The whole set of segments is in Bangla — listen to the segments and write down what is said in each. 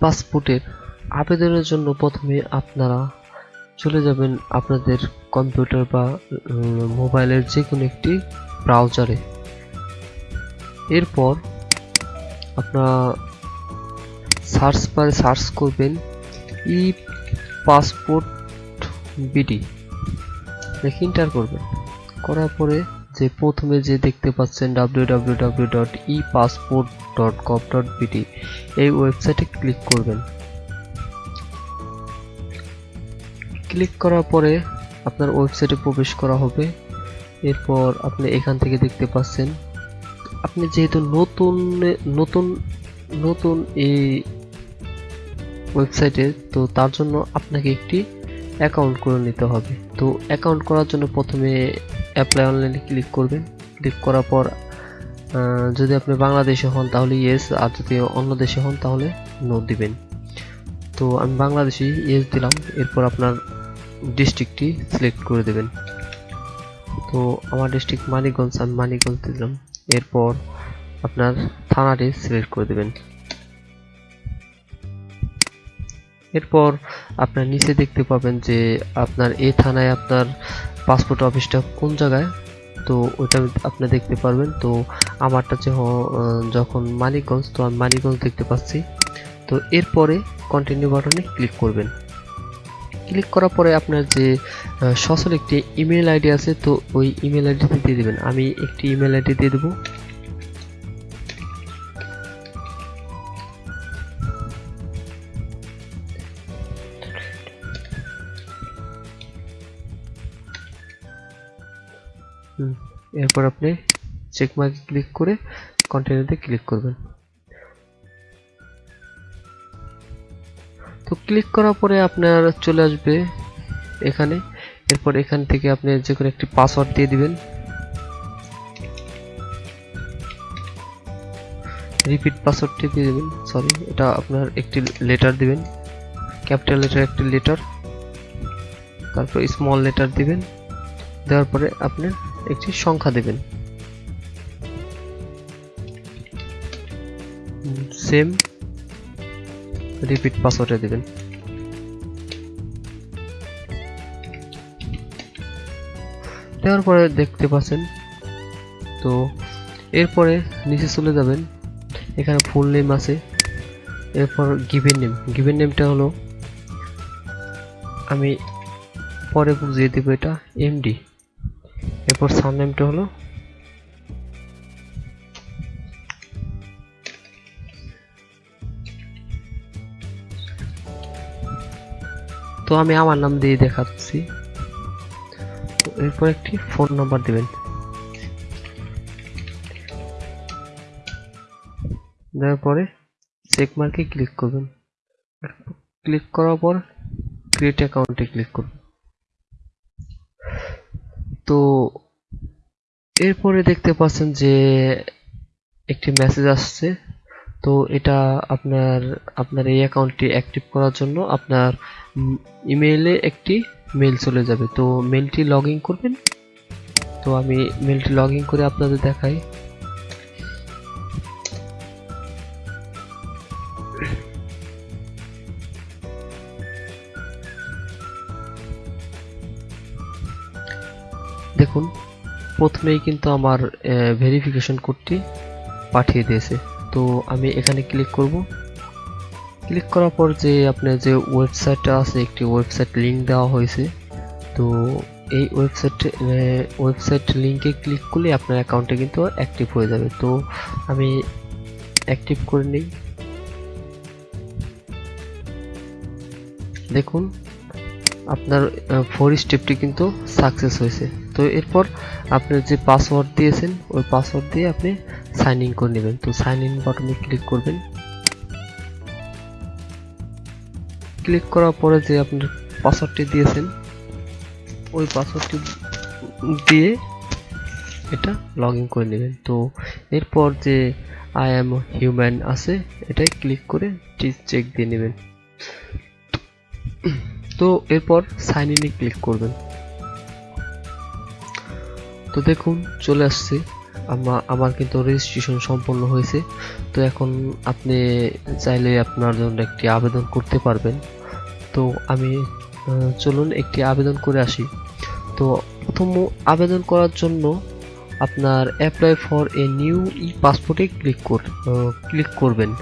পাসপোর্টের আবেদনের জন্য প্রথমে আপনারা চলে যাবেন আপনাদের কম্পিউটার বা মোবাইলের যে কোনো একটি ব্রাউজারে। এরপর আপনারা সার্চ বারে সার্চ করবেন ই পাসপোর্ট বিডি। দেখে এন্টার করবেন। করার পরে যে প্রথমে যে দেখতে পাচ্ছেন www.epassport.gov.bt এই ওয়েবসাইটে ক্লিক করবেন। ক্লিক করার পরে আপনার ওয়েবসাইটে প্রবেশ করা হবে। এরপর আপনি এখান থেকে দেখতে পাচ্ছেন, আপনি যেহেতু নতুন নতুন নতুন এই ওয়েবসাইটে তো তার জন্য আপনাকে একটি অ্যাকাউন্ট করে নিতে হবে। তো অ্যাকাউন্ট করার জন্য প্রথমে অ্যাপ্লাই অনলাইনে ক্লিক করবেন। ক্লিক করার পর যদি আপনি বাংলাদেশে হন, তাহলে ইয়েস আর যদি অন্য দেশে হন, তাহলে নো দিবেন। তো আমি বাংলাদেশি ইয়েস দিলাম, এরপর আপনার ডিস্ট্রিক্টটি সিলেক্ট করে দেবেন। তো আমার ডিস্ট্রিক্ট মানিকগঞ্জ, আমি মানিকগঞ্জ দিলাম। এরপর আপনার থানাটি সিলেক্ট করে দেবেন। এরপর আপনার নিচে দেখতে পাবেন যে আপনার এই থানায় আপনার পাসপোর্ট অফিসটা কোন জায়গায়? তো ওইটা আপনি দেখতে পারবেন। তো আমারটা যে যখন মানিকগঞ্জ, তো আমি মানিকগঞ্জ দেখতে পাচ্ছি। তো এরপরে কন্টিনিউ বাটনে ক্লিক করবেন। ক্লিক করার পরে আপনার যে সচল একটি ইমেল আইডি আছে, তো ওই ইমেল আইডিতে দিয়ে দেবেন। আমি একটি ইমেল আইডি দিয়ে দেবো। এরপর আপনি চেক মার্কে ক্লিক করে কন্টিনিউতে ক্লিক করবেন। তো ক্লিক করার পরে আপনার চলে আসবে এখানে। এরপর এখান থেকে আপনি যে কোনো একটি পাসওয়ার্ড দিয়ে দিবেন। রিপিট পাসওয়ার্ডটি দিয়ে দিবেন সরি এটা আপনার একটি লেটার দিবেন। ক্যাপিটাল লেটার একটি লেটার তারপর স্মল লেটার দিবেন। দেওয়ার পরে আপনি একটি সংখ্যা দেবেন। সেম রিপিট পাসওয়ার্ডে দেবেন। দেওয়ার পরে দেখতে পাচ্ছেন, তো এরপরে নিচে চলে যাবেন, এখানে ফুল নেম আছে। এরপর গিভেন নেম গিভেন নেমটা হলো, আমি পরে বুঝিয়ে দেবো এটা এমডি এরপর সারনেমটা হলো? তো আমি আমার নাম দিয়ে দেখাচ্ছি। তো এরপর একটি ফোন নাম্বার দিবেন। দেওয়ার পরে চেক মার্কে ক্লিক করবেন। ক্লিক করার পর ক্রিয়েট অ্যাকাউন্টে ক্লিক করবেন। তো এরপরে দেখতে পাচ্ছেন যে একটি মেসেজ আসছে। তো এটা আপনার আপনার এই অ্যাকাউন্টটি অ্যাক্টিভ করার জন্য আপনার ইমেইলে একটি মেল চলে যাবে। তো মেলটি লগ করবেন। তো আমি মেলটি লগ করে আপনাদের দেখাই। দেখুন, প্রথমেই কিন্তু আমার ভেরিফিকেশন কোডটি পাঠিয়ে দিয়েছে। তো আমি এখানে ক্লিক করব। ক্লিক করার পর যে আপনার যে ওয়েবসাইটটা আছে, একটি ওয়েবসাইট লিংক দেওয়া হয়েছে। তো এই ওয়েবসাইট ওয়েবসাইট লিংকে ক্লিক করলে আপনার অ্যাকাউন্টে কিন্তু অ্যাক্টিভ হয়ে যাবে। তো আমি অ্যাক্টিভ করে নিই। দেখুন, আপনার ফোর স্টেপটি কিন্তু সাকসেস হয়েছে। তো এরপর আপনি যে পাসওয়ার্ড দিয়েছেন, ওই পাসওয়ার্ড দিয়ে আপনি সাইন ইন করে নেবেন। তো সাইন ইন বাটনে ক্লিক করবেন। ক্লিক করার পরে যে আপনি পাসওয়ার্ডটি দিয়েছেন, ওই পাসওয়ার্ডটি দিয়ে এটা লগ ইন করে নেবেন। তো এরপর যে আই এম হিউম্যান আছে, এটাই ক্লিক করে চেক দিয়ে নেবেন। তো এরপর সাইন ইনে ক্লিক করবেন। তো দেখুন, চলে আসছে। আমা- আমার কিন্তু রেজিস্ট্রেশন সম্পন্ন হয়েছে। তো এখন আপনি চাইলে আপনার জন্য একটি আবেদন করতে পারবেন। তো আমি চলুন একটি আবেদন করে আসি। তো প্রথম আবেদন করার জন্য আপনার apply for a new e পাসপোর্টে ক্লিক কর ক্লিক করবেন।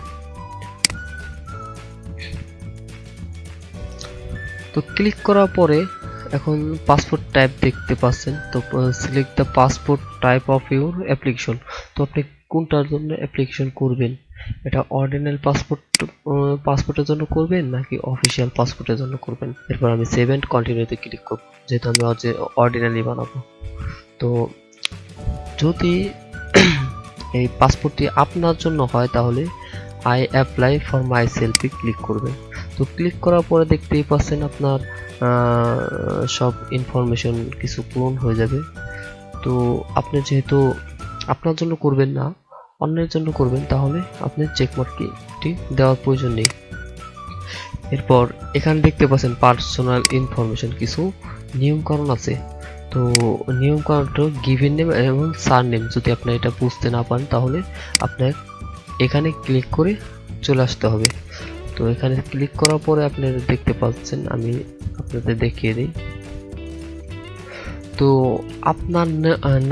তো ক্লিক করার পরে এখন পাসপোর্ট টাইপ দেখতে পাচ্ছেন। তো select the passport type of your application তো আপনি কোনটার জন্য অ্যাপ্লিকেশন করবেন? এটা অর্ডিনাল পাসপোর্ট পাসপোর্টের জন্য করবেন নাকি অফিসিয়াল পাসপোর্টের জন্য করবেন? এরপর আমি সেভ অ্যান্ড কন্টিনিউতে ক্লিক করব, যেহেতু আমি অর্ডিনালি বানাবো। তো, যদি এই পাসপোর্টটি আপনার জন্য হয়, তাহলে I apply for my selfie click করবেন। তো ক্লিক করার পরে দেখতেই পাচ্ছেন আপনার সব ইনফরমেশন কিছু পূরণ হয়ে যাবে। তো আপনি যেহেতু আপনার জন্য করবেন না, অন্যের জন্য করবেন, তাহলে আপনি চেকমার্কটি দেওয়ার প্রয়োজন নেই। এরপর এখানে দেখতে পাচ্ছেন পার্সোনাল ইনফরমেশন কিছু নিয়মকানুন আছে। তো নিয়মকানুনটা গিভেন নেম এবং সার নেম যদি আপনি এটা বুঝতে না পারেন, তাহলে আপনার এখানে ক্লিক করে চলে আসতে হবে। তো এখানে ক্লিক করার পরে আপনারা দেখতে পাচ্ছেন, আমি আপনাদের দেখিয়ে দিই। তো আপনার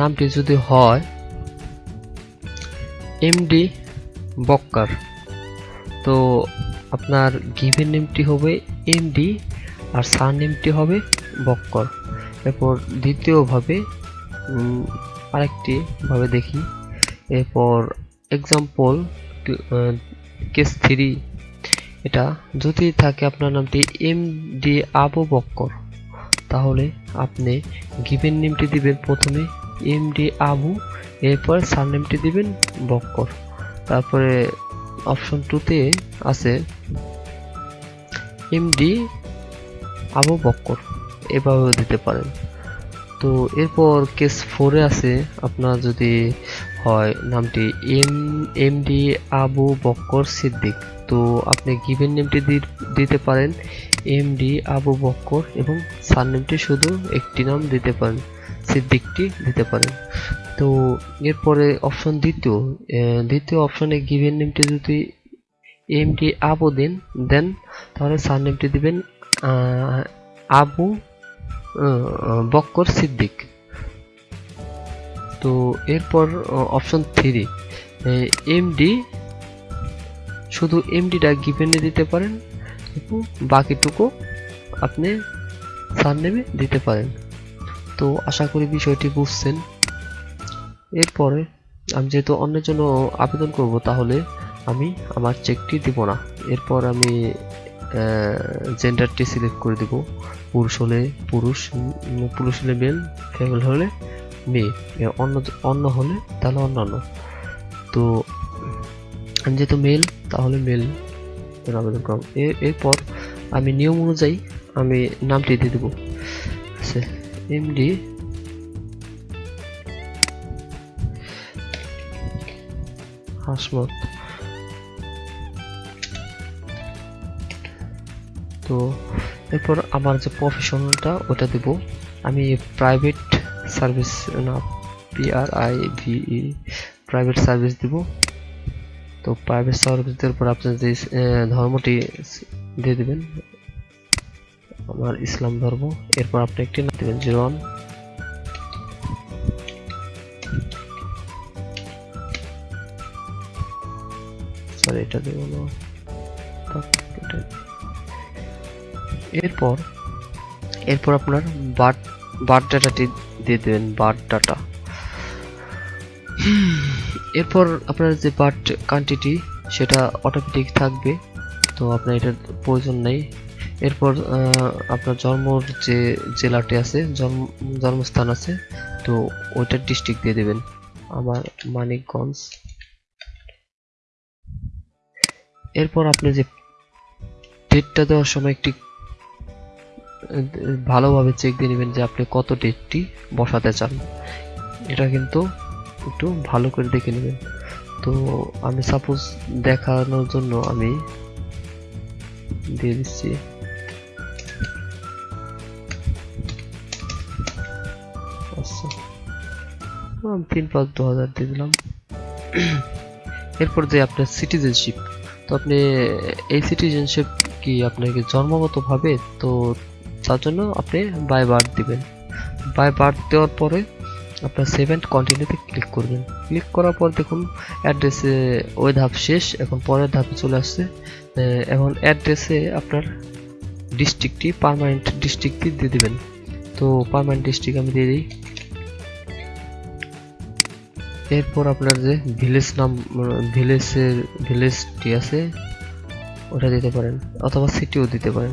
নামটি যদি হয় এমডি বক্কার তো আপনার গিভেন নেমটি হবে এমডি আর সার নেমটি হবে বক্কর এরপর দ্বিতীয়ভাবে আরেকটি ভাবে দেখি। এরপর এক্সাম্পল কেস থ্রি এটা যদি থাকে আপনার নামটি এম ডি আবু বক্কর, তাহলে আপনি গিভেন নেমটি দিবেন প্রথমে এম ডি আবু, এরপর সারনেমটি দিবেন বক্কর। তারপরে অপশন টুতে আছে এমডি আবু বক্কর, এভাবেও দিতে পারেন। তো এরপর কেস ফোরে আছে, আপনার যদি হয়। নামটি এম, এমডি আবু বক্কর সিদ্দিক। তো আপনি গিভেন নেমটি দিতে পারেন। এমডি আবু বক্কর এবং সারনেমটি শুধু একটি নাম দিতে পারেন, সিদ্দিকটি দিতে পারেন। তো এরপরে অপশন দ্বিতীয়। দ্বিতীয় অপশনে গিভেন নেমটি যদি এমডি আবু দেন দেন, তাহলে সারনেমটি দিবেন আবু বক্কর সিদ্দিক। তো এরপর অপশন থ্রি এমডি শুধু এমডিটা গিভেনে দিতে পারেন বাকিটুকু আপনি সারনেমে দিতে পারেন। তো আশা করি বিষয়টি বুঝছেন। এরপরে আমি যেহেতু অন্যের জন্য আবেদন করব, তাহলে আমি আমার চেকটি দিব না। এরপর আমি জেন্ডারটি সিলেক্ট করে দিব। পুরুষ হলে পুরুষ পুরুষ হলে মেল ফিমেল হলে মেয়ে অন্য অন্য হলে তাহলে অন্যান্য। তো আমি যেহেতু মেল তাহলে মেল আবেদন করব এরপর আমি নিয়ম অনুযায়ী আমি নামটি দিয়ে দেবো। এমডি হাসমত। তো, এরপর আমার যে প্রফেশনালটা ওটা দেব। আমি প্রাইভেট সার্ভিস না P R I V E private service দিব। তো প্রাইভেট সার্ভিস দেওয়ার পর আপনি যে ধর্মটি দিয়ে দিবেন, আমার ইসলাম ধর্ম। এরপর আপনি একটি নাম দেবেন, জিরো ওয়ান। সরি এটা দেব না। এরপর এরপর আপনার বার্থ বার্থ ডাটাটি দিয়ে দেবেন বার্থ ডাটা এরপর আপনার যে বার্থ কান্ট্রিটি সেটা অটোমেটিক থাকবে, তো আপনার এটার প্রয়োজন নেই। এরপর আপনার জন্মর যে জেলাটি আছে, জন্ম, জন্মস্থান আছে, তো ওইটার ডিস্ট্রিক্ট দিয়ে দেবেন। আমার মানিকগঞ্জ। এরপর আপনি যে ডেটটা দেওয়ার সময় একটি ভালোভাবে চেক দিয়ে নেবেন যে আপনি কত ডেটটি বসাতে চান। এটা কিন্তু একটু ভালো করে দেখে নেবেন। তো আমি সাপোজ দেখানোর জন্য আমি দিয়ে দিচ্ছি। আচ্ছা। তিন পাঁচ দু হাজার দিয়ে দিলাম। এরপর যে আপনার সিটিজেনশিপ তো আপনি এই সিটিজেনশিপ কি আপনাকে জন্মগতভাবে তো তার জন্য আপনি বাই বার্থ দিবেন। বাই বার্থ দেওয়ার পরে আপনার সেভেন কন্টিনিউতে ক্লিক করবেন। ক্লিক করার পর দেখুন অ্যাড্রেসে ওই ধাপ শেষ, এখন পরের ধাপে চলে আসছে। এখন অ্যাড্রেসে আপনার ডিস্ট্রিক্টটি পার্মানেন্ট ডিস্ট্রিক্টটি দিয়ে দেবেন। তো পার্মানেন্ট ডিস্ট্রিক্ট আমি দিয়ে দিই। এরপর আপনার যে ভিলেজ নাম ভিলেজের ভিলেজটি আছে, ওটা দিতে পারেন, অথবা সিটিও দিতে পারেন।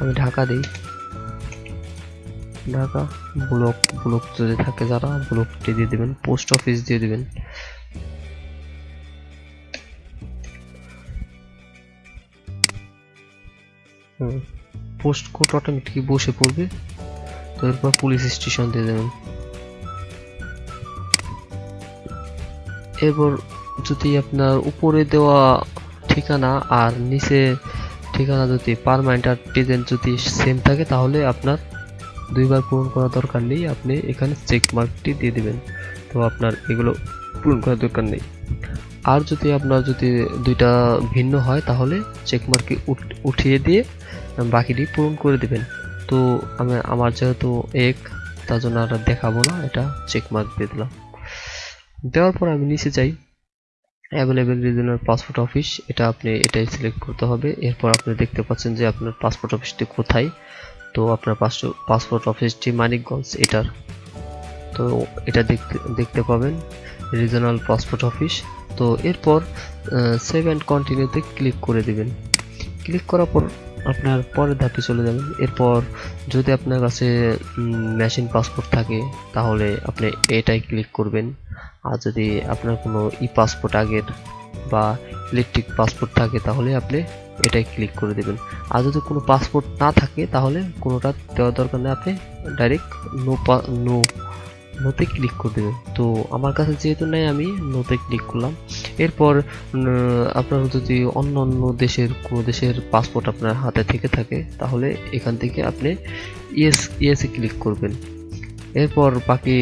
আমি ঢাকা দিই। ঢাকা ব্লক ব্লক যদি থাকে যারা ব্লকটি দিয়ে দিবেন, পোস্ট অফিস দিয়ে দিবেন। পোস্ট কোড অটোমেটিক বসে পড়বে। তো এরপর পুলিশ স্টেশন দিয়ে দেবেন। এরপর যদি আপনার উপরে দেওয়া ঠিকানা আর নিচে ঠিকানা যদি পারমানেন্ট আর প্রেজেন্ট যদি সেম থাকে, তাহলে আপনার দুইবার পূরণ করার দরকার নেই। আপনি এখানে চেক মার্কটি দিয়ে দিবেন। তো আপনার এগুলো পূরণ করার দরকার নেই। আর যদি আপনার যদি দুইটা ভিন্ন হয়, তাহলে চেক মার্কে উঠিয়ে দিয়ে বাকিটি পূরণ করে দিবেন। তো আমি, আমার যেহেতু এক, তার জন্য আর দেখাবো না, এটা চেক মার্ক দিয়ে দিলাম। দেওয়ার পর আমি নিচে যাই। অ্যাভেলেবেল রিজনাল পাসপোর্ট অফিস এটা আপনি এটাই সিলেক্ট করতে হবে। এরপর আপনি দেখতে পাচ্ছেন যে আপনার পাসপোর্ট অফিসটি কোথায়। তো আপনার পাসপোর্ট অফিসটি মানিকগঞ্জ, এটার। তো এটা দেখতে দেখতে পাবেন রিজনাল পাসপোর্ট অফিস তো এরপর সেভ অ্যান্ড কন্টিনিউতে ক্লিক করে দিবেন। ক্লিক করার পর আপনার পরের ধাপে চলে যাবেন। এরপর যদি আপনার কাছে মেশিন পাসপোর্ট থাকে, তাহলে আপনি এটাই ক্লিক করবেন। আর যদি আপনার কোনো ই পাসপোর্ট আগের বা ইলেকট্রিক পাসপোর্ট থাকে, তাহলে আপনি এটাই ক্লিক করে দেবেন। আর যদি কোনো পাসপোর্ট না থাকে, তাহলে কোনোটা দেওয়ার দরকার নেই, আপনি ডাইরেক্ট নো নো নোতে ক্লিক করে দেবেন। তো আমার কাছে যেহেতু নেই, আমি নোতে ক্লিক করলাম। এরপর আপনার যদি অন্য অন্য দেশের, কোনো দেশের পাসপোর্ট আপনার হাতে থেকে থাকে, তাহলে এখান থেকে আপনি ইয়েস ইয়েসে ক্লিক করবেন। এরপর বাকি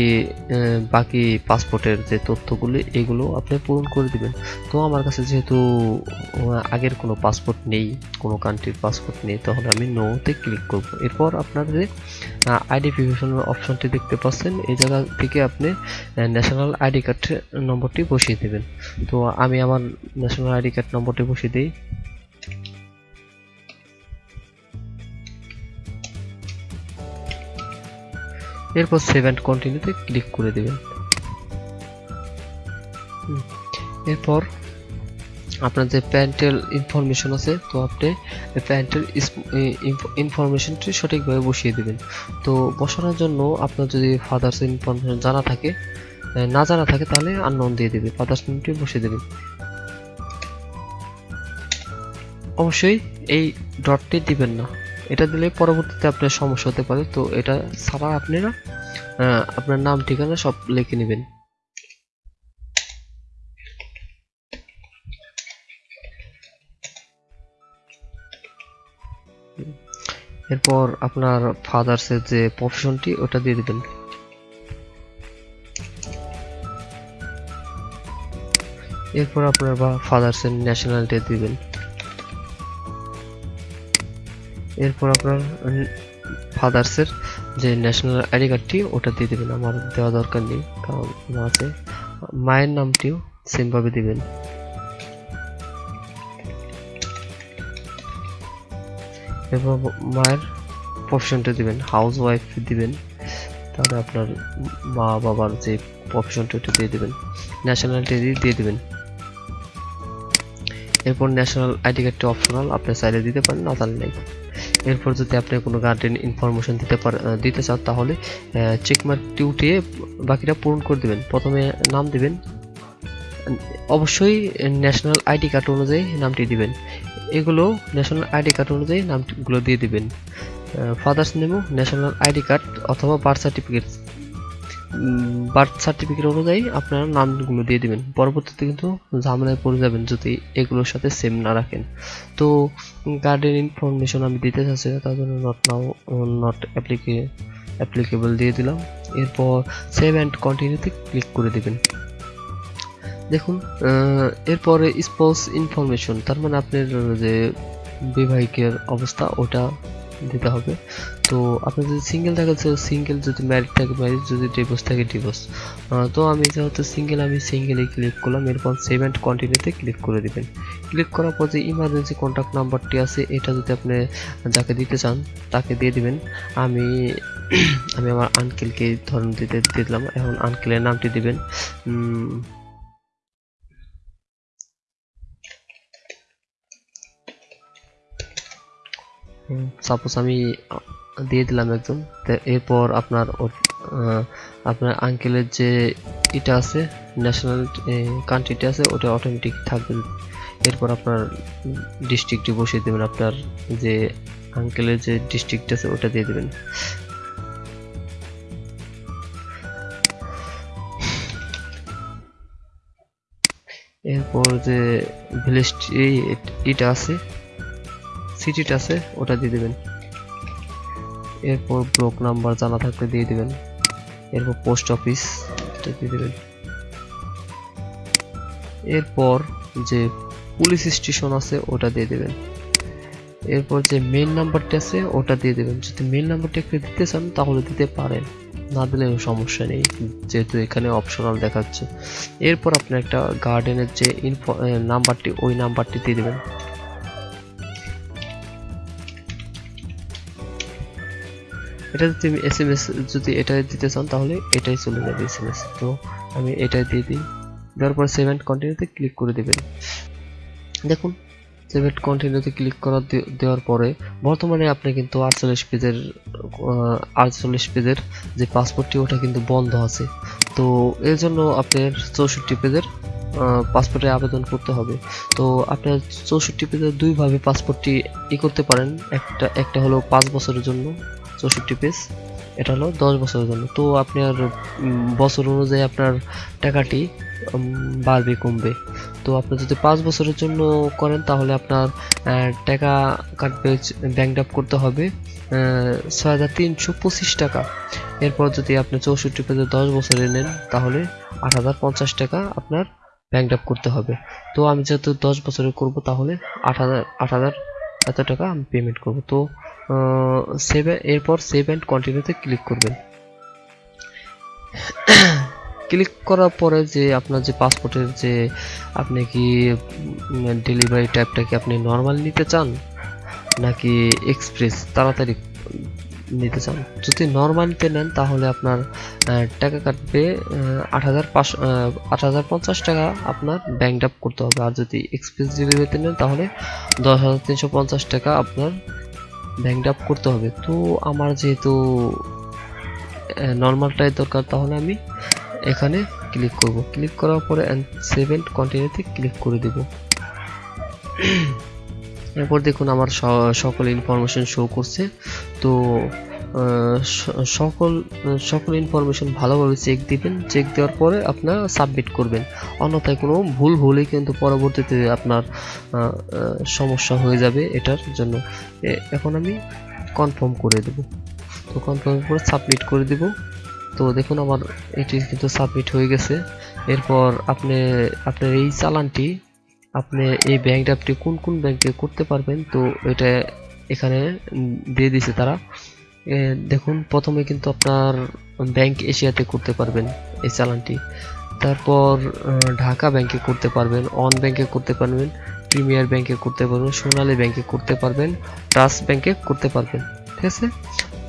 বাকি পাসপোর্টের যে তথ্যগুলি, এগুলো আপনি পূরণ করে দিবেন। তো আমার কাছে যেহেতু আগের কোনো পাসপোর্ট নেই, কোনো কান্ট্রির পাসপোর্ট নেই, তাহলে আমি নোতে ক্লিক করব। এরপর আপনার যে আইডেন্টিফিকেশনের অপশনটি দেখতে পাচ্ছেন, এই জায়গা থেকে আপনি ন্যাশনাল আইডি কার্ড নম্বরটি বসিয়ে দেবেন। তো আমি আমার ন্যাশনাল আইডি কার্ড নম্বরটি বসিয়ে দিই। এরপর সেভ অ্যান্ড কন্টিনিউতে ক্লিক করে দেবেন। এরপর আপনার যে প্যান্টেল ইনফরমেশন আছে, তো আপনি প্যান্টেল ইনফরমেশনটি সঠিকভাবে বসিয়ে দেবেন। তো বসানোর জন্য আপনার যদি ফাদার্স ইনফরমেশন জানা থাকে না জানা থাকে, তাহলে আননোন দিয়ে দেবে ফাদার্স নেমটি বসিয়ে দেবেন। অবশ্যই এই ডটটি দিবেন না। এটা দিলে পরবর্তীতে আপনার সমস্যা হতে পারে। তো এটা ছাড়া আপনারা আপনার নাম, ঠিকানা সব লিখে নেবেন। এরপর আপনার ফাদার্সের যে প্রফেশনটি ওটা দিয়ে দিবেন। এরপর আপনার বা ফাদার্সের ন্যাশনালিটি দিবেন। এরপর আপনার ফাদার্সের যে ন্যাশনাল আইডি কার্ডটি ওটা দিয়ে দেবেন। আমার দেওয়া দরকার নেই, কারণ আছে। মায়ের নামটিও সেমভাবে দিবেন। এরপর মায়ের প্রফেশনটা দিবেন হাউস ওয়াইফ দিবেন। তাহলে আপনার মা বাবার যে প্রফেশনটা ওটা দিয়ে দেবেন। ন্যাশনালিটি দিয়ে দেবেন। এরপর ন্যাশনাল আইডি কার্ডটি অপশনাল আপনি চাইলে দিতে পারেন, না চাইলে নেই। এরপর যদি আপনি কোনো গার্ডেন ইনফরমেশন দিতে পার দিতে চান, তাহলে চেকমার্কটি উঠিয়ে বাকিটা পূরণ করে দিবেন। প্রথমে নাম দিবেন। অবশ্যই ন্যাশনাল আইডি কার্ড অনুযায়ী নামটি দিবেন। এগুলো ন্যাশনাল আইডি কার্ড অনুযায়ী নামগুলো দিয়ে দিবেন। ফাদার্স নেমও ন্যাশনাল আইডি কার্ড অথবা বার্থ সার্টিফিকেট বার্থ সার্টিফিকেট অনুযায়ী আপনারা নামগুলো দিয়ে দিবেন। পরবর্তীতে কিন্তু ঝামেলায় পড়ে যাবেন যদি এগুলোর সাথে সেম না রাখেন। তো গার্ডেন ইনফরমেশন আমি দিতে চাচ্ছি না, তার জন্য নট নাও নট অ্যাপ্লিকে অ্যাপ্লিকেবল দিয়ে দিলাম। এরপর সেভ অ্যান্ড কন্টিনিউতে ক্লিক করে দিবেন। দেখুন এরপরে স্পোর্টস ইনফরমেশন তার মানে আপনার যে বিবাহিকের অবস্থা, ওটা দিতে হবে। তো আপনি যদি সিঙ্গেল থাকে তো সিঙ্গেল যদি ম্যারিড থাকে ম্যারিড যদি ডিভোর্স থাকে ডিভোর্স তো আমি যেহেতু সিঙ্গেল আমি সিঙ্গেলে ক্লিক করলাম, এরপর সেভ অ্যান্ড কন্টিনিউতে ক্লিক করে দিবেন। ক্লিক করার পর যে ইমার্জেন্সি কন্ট্যাক্ট নাম্বারটি আছে, এটা যদি আপনি যাকে দিতে চান, তাকে দিয়ে দিবেন। আমি আমি আমার আঙ্কেলকে ধরুন দিতে দিলাম। এখন আঙ্কেলের নামটি দিবেন। সাপোজ আমি দিয়ে দিলাম একদম। এরপর আপনার আপনার আঙ্কেলের যে এটা আছে ন্যাশনাল কান্ট্রিটা আছে, ওটা অটোমেটিক থাকবে। এরপর আপনার ডিস্ট্রিক্টটি বসিয়ে দেবেন, আপনার যে আঙ্কেলের যে ডিস্ট্রিক্ট আছে, ওটা দিয়ে দেবেন। এরপর যে ভিলেজটি এটা আছে সিটিটা আছে, ওটা দিয়ে দিবেন। এরপর ব্লক নাম্বার জানা থাকলে দিয়ে দিবেন। এরপর পোস্ট অফিস দিয়ে দিবেন। এরপর যে পুলিশ স্টেশন আছে, ওটা দিয়ে দেবেন। এরপর যে মেইন নাম্বারটা আছে, ওটা দিয়ে দেবেন। যদি মেইন নাম্বারটা একটু দিতে চান, তাহলে দিতে পারেন। না দিলেও সমস্যা নেই, যেহেতু এখানে অপশনাল দেখাচ্ছে। এরপর আপনি একটা গার্ডেনের যে ইনফো নাম্বারটি ওই নাম্বারটি দিয়ে দিবেন। এটা যদি আমি এস এম এস যদি এটা দিতে চান তাহলে এটাই চলে যাবে এস এম এস তো আমি এটাই দিয়ে দিই। দেওয়ার পর সেভ অ্যান্ড কন্টিনিউতে ক্লিক করে দেবেন। দেখুন সেভ অ্যান্ড কন্টিনিউতে ক্লিক করা দেওয়ার পরে বর্তমানে আপনি কিন্তু আটচল্লিশ পেজের আটচল্লিশ পেজের যে পাসপোর্টটি ওটা কিন্তু বন্ধ আছে। তো এর জন্য আপনার চৌষট্টি পেজের পাসপোর্টে আবেদন করতে হবে। তো আপনার চৌষট্টি পেজের দুইভাবে পাসপোর্টটি ই করতে পারেন। একটা একটা হলো পাঁচ বছরের জন্য চৌষট্টি পেজ এটা হলো দশ বছরের জন্য। তো আপনার বছর অনুযায়ী আপনার টাকাটি বাড়বে, কমবে। তো আপনি যদি পাঁচ বছরের জন্য করেন, তাহলে আপনার টাকা কাটবে ব্যাংক ড্রাফট করতে হবে ছয় হাজার তিনশো পঁচিশ টাকা। এরপর যদি আপনি চৌষট্টি পেজে দশ বছরে নেন, তাহলে আট হাজার পঞ্চাশ টাকা আপনার ব্যাংক ড্রাফট করতে হবে। তো আমি যেহেতু দশ বছরে করব, তাহলে আট হাজার আট হাজার এত টাকা আমি পেমেন্ট করব। তো সেভ এরপর সেভ অ্যান্ড কন্টিনিউতে ক্লিক করবেন। ক্লিক করার পরে যে আপনার যে পাসপোর্টের যে আপনি কি ডেলিভারি টাইপটা কি আপনি নর্মাল নিতে চান, নাকি এক্সপ্রেস তাড়াতাড়ি নিতে চান? যদি নর্মালিতে নেন, তাহলে আপনার টাকা কাটবে আট হাজার পাঁচশো আট হাজার পঞ্চাশ টাকা আপনার ব্যাংক ড্রাফট করতে হবে। আর যদি এক্সপ্রেস ডেলিভারিতে নেন, তাহলে দশ হাজার তিনশো পঞ্চাশ টাকা আপনার ব্যাংক আপ করতে হবে। তো আমার যেহেতু নর্মালটাই দরকার, তাহলে আমি এখানে ক্লিক করব। ক্লিক করার পরে সেভেন কন্টিনিউতে ক্লিক করে দেব। এরপর দেখুন আমার সকল ইনফরমেশন শো করছে। তো সকল সকল ইনফরমেশন ভালোভাবে চেক দিবেন। চেক দেওয়ার পরে আপনার সাবমিট করবেন। অন্যথায় কোনো ভুল হলে কিন্তু পরবর্তীতে আপনার সমস্যা হয়ে যাবে এটার জন্য। এখন আমি কনফার্ম করে দেব। তো কনফার্ম করে সাবমিট করে দেব। তো দেখুন আমার এটি কিন্তু সাবমিট হয়ে গেছে। এরপর আপনি, আপনার এই চালানটি, আপনি এই ব্যাংক ড্রাফটটি কোন কোন ব্যাংকে করতে পারবেন, তো এটা এখানে দিয়ে দিছে তারা। দেখুন, প্রথমে কিন্তু আপনার ব্যাংক এশিয়াতে করতে পারবেন এই চালানটি। তারপর ঢাকা ব্যাংকে করতে পারবেন, অন ব্যাংকে করতে পারবেন, প্রিমিয়ার ব্যাংকে করতে পারবেন, সোনালী ব্যাংকে করতে পারবেন, ট্রাস্ট ব্যাংকে করতে পারবেন, ঠিক আছে?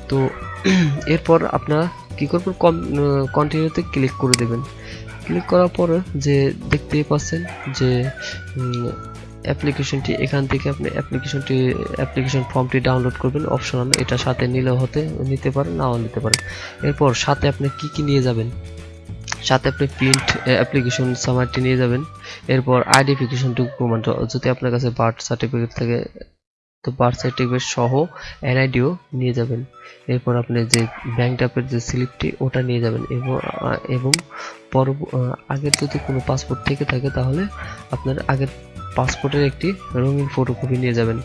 তো, এরপর আপনারা কি করবেন? কম কন্টিনিউতে ক্লিক করে দেবেন। ক্লিক করার পরে যে দেখতেই পাচ্ছেন যে অ্যাপ্লিকেশনটি, এখান থেকে আপনি অ্যাপ্লিকেশনটি, অ্যাপ্লিকেশন ফর্মটি ডাউনলোড করবেন। অপশনাল এটা সাথে নিলেও হতে, নিতে পারেন, নাও নিতে পারেন। এরপর সাথে আপনি কি কি নিয়ে যাবেন? সাথে আপনি প্রিন্ট অ্যাপ্লিকেশন সামারটি নিয়ে যাবেন। এরপর আইডেন্টিফিকেশন ডকুমেন্ট যদি আপনার কাছে বার্থ সার্টিফিকেট থাকে তো বার্থ সার্টিফিকেট সহ এনআইডিও নিয়ে যাবেন। এরপর আপনি যে ব্যাংক ড্রাফের যে স্লিপটি ওটা নিয়ে যাবেন এবং পর আগের যদি কোনো পাসপোর্ট থেকে থাকে তাহলে আপনার আগের পাসপোর্টের একটি রঙিন ফটোকপি নিয়ে যাবেন।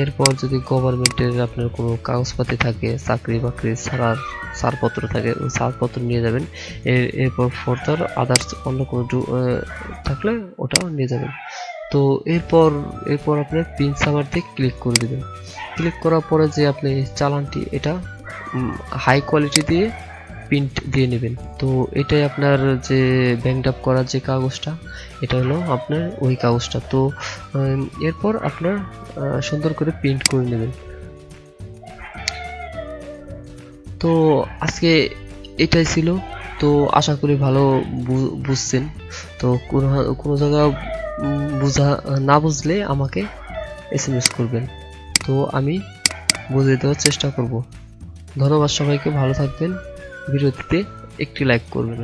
এরপর যদি গভর্নমেন্টের আপনার কোনো কাগজপাতি থাকে, চাকরি বাকরি ছাড়ার ছাড়পত্র থাকে, ওই ছাড়পত্র নিয়ে যাবেন। এর এরপর ফর্দার আদার্স অন্য কোনো থাকলে ওটাও নিয়ে যাবেন। তো এরপর এরপর আপনার পিন সামারতে ক্লিক করে দেবেন। ক্লিক করার পরে যে আপনি চালানটি, এটা হাই কোয়ালিটি দিয়ে প্রিন্ট দিয়ে নেবেন। তো এটাই আপনার যে ব্যাংক আপ করার যে কাগজটা, এটা হলো আপনার ওই কাগজটা। তো এরপর আপনার সুন্দর করে প্রিন্ট করে নেবেন। তো আজকে এটাই ছিল। তো আশা করি ভালো বুঝছেন। তো কোনো কোনো জায়গা বুঝা, না বুঝলে আমাকে এস এম এস করবেন। তো আমি বুঝিয়ে দেওয়ার চেষ্টা করব। ধন্যবাদ সবাইকে, ভালো থাকবেন। ভিডিওটিতে একটি লাইক করবেন।